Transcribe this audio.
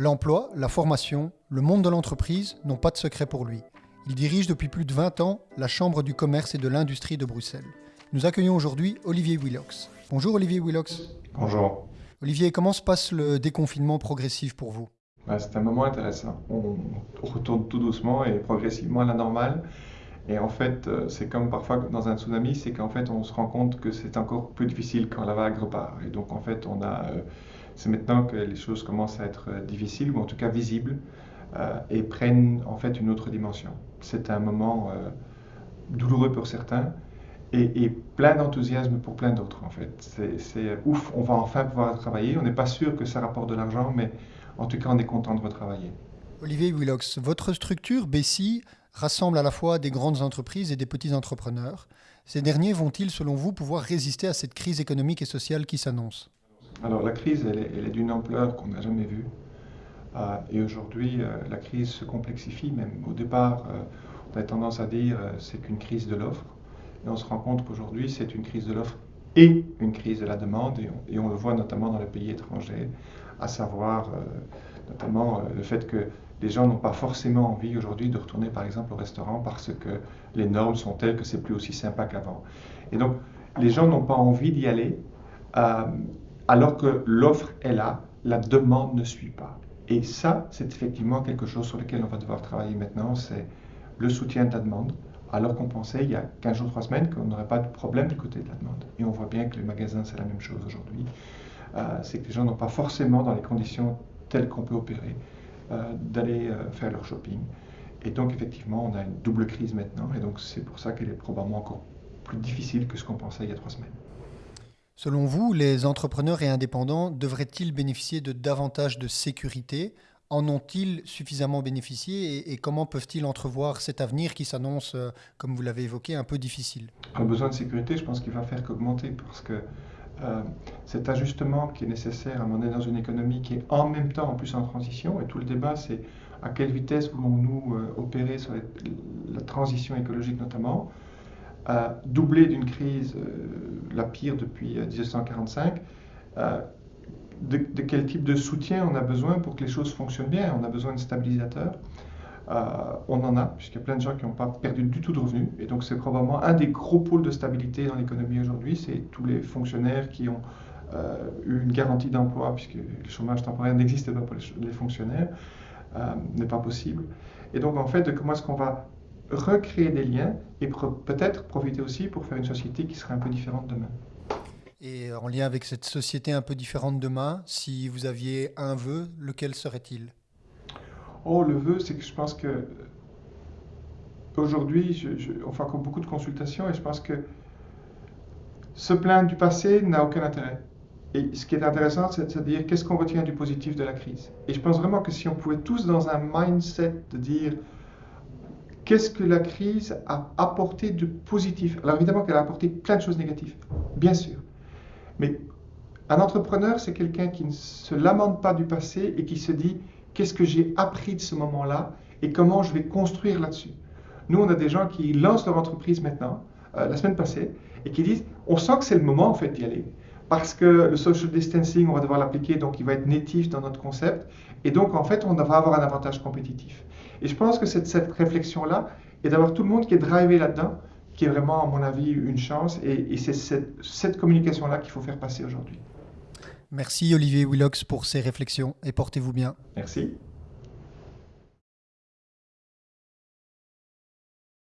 L'emploi, la formation, le monde de l'entreprise n'ont pas de secret pour lui. Il dirige depuis plus de 20 ans la Chambre du commerce et de l'industrie de Bruxelles. Nous accueillons aujourd'hui Olivier Willox. Bonjour Olivier Willox. Bonjour. Olivier, comment se passe le déconfinement progressif pour vous? Bah, C'est un moment intéressant. On retourne tout doucement et progressivement à la normale. Et en fait, euh, c'est comme parfois dans un tsunami, c'est qu'en fait, on se rend compte que c'est encore plus difficile quand la vague repart. Et donc, en fait, on a, euh, c'est maintenant que les choses commencent à être euh, difficiles, ou en tout cas visibles, et prennent en fait une autre dimension. C'est un moment douloureux pour certains, et, plein d'enthousiasme pour plein d'autres, en fait. C'est ouf, on va enfin pouvoir travailler. On n'est pas sûr que ça rapporte de l'argent, mais en tout cas, on est content de retravailler. Olivier Willox, votre structure, Bessie, rassemble à la fois des grandes entreprises et des petits entrepreneurs. Ces derniers vont-ils, selon vous, pouvoir résister à cette crise économique et sociale qui s'annonce? Alors la crise, elle est, d'une ampleur qu'on n'a jamais vue. Euh, et aujourd'hui, euh, la crise se complexifie même. Au départ, euh, on a tendance à dire c'est qu'une crise de l'offre. Et on se rend compte qu'aujourd'hui, c'est une crise de l'offre et une crise de la demande. Et on, et on, le voit notamment dans les pays étrangers, à savoir notamment le fait que les gens n'ont pas forcément envie aujourd'hui de retourner par exemple au restaurant parce que les normes sont telles que c'est plus aussi sympa qu'avant. Et donc les gens n'ont pas envie d'y aller euh, alors que l'offre est là, la demande ne suit pas. Et ça, c'est effectivement quelque chose sur lequel on va devoir travailler maintenant, c'est le soutien de la demande, alors qu'on pensait il y a 15 jours, 3 semaines qu'on n'aurait pas de problème du côté de la demande. Et on voit bien que les magasins, c'est la même chose aujourd'hui. Euh, c'est que les gens n'ont pas forcément dans les conditions telles qu'on peut opérer d'aller euh, faire leur shopping. Et donc effectivement, on a une double crise maintenant, et donc c'est pour ça qu'elle est probablement encore plus difficile que ce qu'on pensait il y a trois semaines. Selon vous, les entrepreneurs et indépendants devraient-ils bénéficier de davantage de sécurité? En ont-ils suffisamment bénéficié? Et, comment peuvent-ils entrevoir cet avenir qui s'annonce, euh, comme vous l'avez évoqué, un peu difficile? Un besoin de sécurité, je pense qu'il va faire qu'augmenter parce que euh, cet ajustement qui est nécessaire à un dans une économie qui est en même temps en plus en transition, et tout le débat c'est à quelle vitesse voulons-nous euh, opérer sur la transition écologique notamment, euh, doublé d'une crise la pire depuis 1945, de, de, quel type de soutien on a besoin pour que les choses fonctionnent bien? On a besoin de stabilisateurs. Euh, on en a, puisqu'il y a plein de gens qui n'ont pas perdu du tout de revenus. Et donc, c'est probablement un des gros pôles de stabilité dans l'économie aujourd'hui. C'est tous les fonctionnaires qui ont euh, eu une garantie d'emploi, puisque le chômage temporaire n'existe pas pour les, fonctionnaires, euh, n'est pas possible. Et donc, en fait, comment est-ce qu'on va recréer des liens et peut-être profiter aussi pour faire une société qui serait un peu différente demain. Et en lien avec cette société un peu différente demain, si vous aviez un vœu, lequel serait-il? Oh, le vœu, c'est que je pense que aujourd'hui, on fait encore beaucoup de consultations et je pense que se plaindre du passé n'a aucun intérêt. Et ce qui est intéressant, c'est de dire qu'est-ce qu'on retient du positif de la crise. Et je pense vraiment que si on pouvait tous dans un mindset de dire qu'est-ce que la crise a apporté de positif. Alors évidemment qu'elle a apporté plein de choses négatives, bien sûr. Mais un entrepreneur, c'est quelqu'un qui ne se lamente pas du passé et qui se dit qu'est-ce que j'ai appris de ce moment-là et comment je vais construire là-dessus. Nous, on a des gens qui lancent leur entreprise maintenant, euh, la semaine passée, et qui disent, on sent que c'est le moment en fait d'y aller. Parce que le social distancing, on va devoir l'appliquer, donc il va être natif dans notre concept. Et donc, en fait, on va avoir un avantage compétitif. Et je pense que cette, cette réflexion-là, et d'avoir tout le monde qui est drivé là-dedans, qui est vraiment, à mon avis, une chance. Et, c'est cette communication-là qu'il faut faire passer aujourd'hui. Merci Olivier Willox pour ces réflexions et portez-vous bien. Merci.